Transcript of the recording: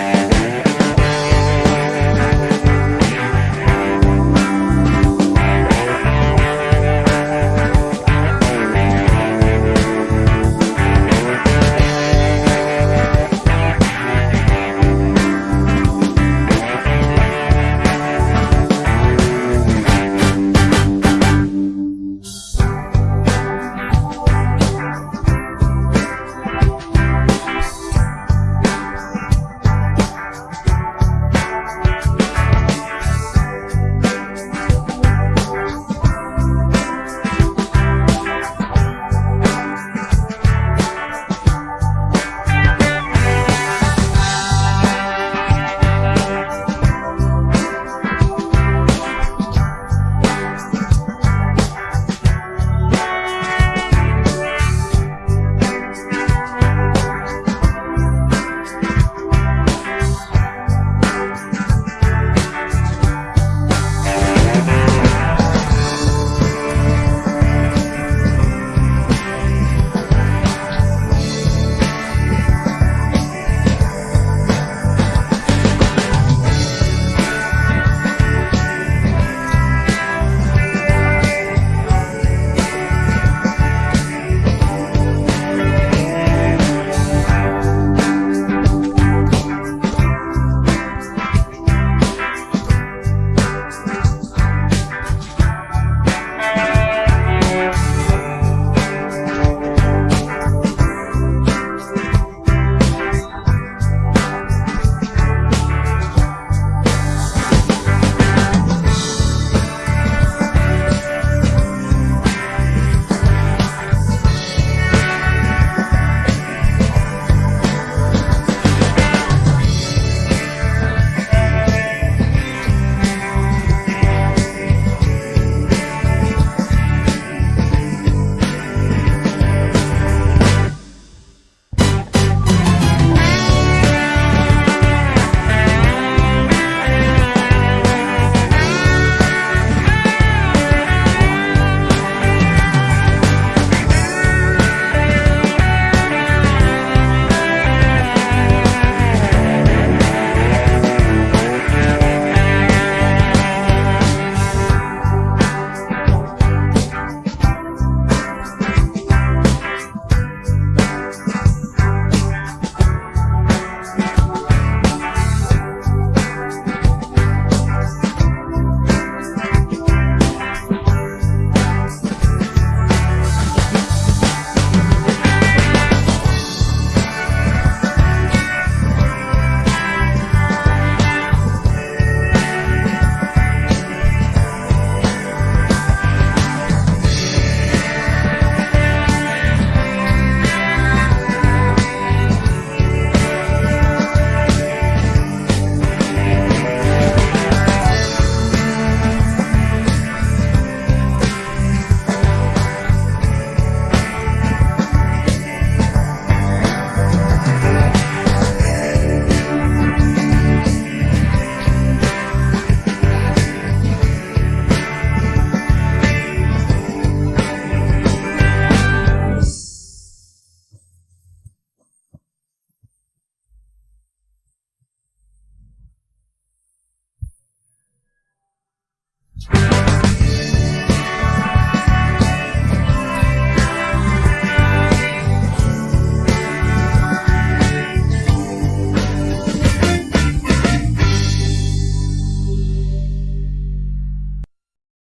Yeah.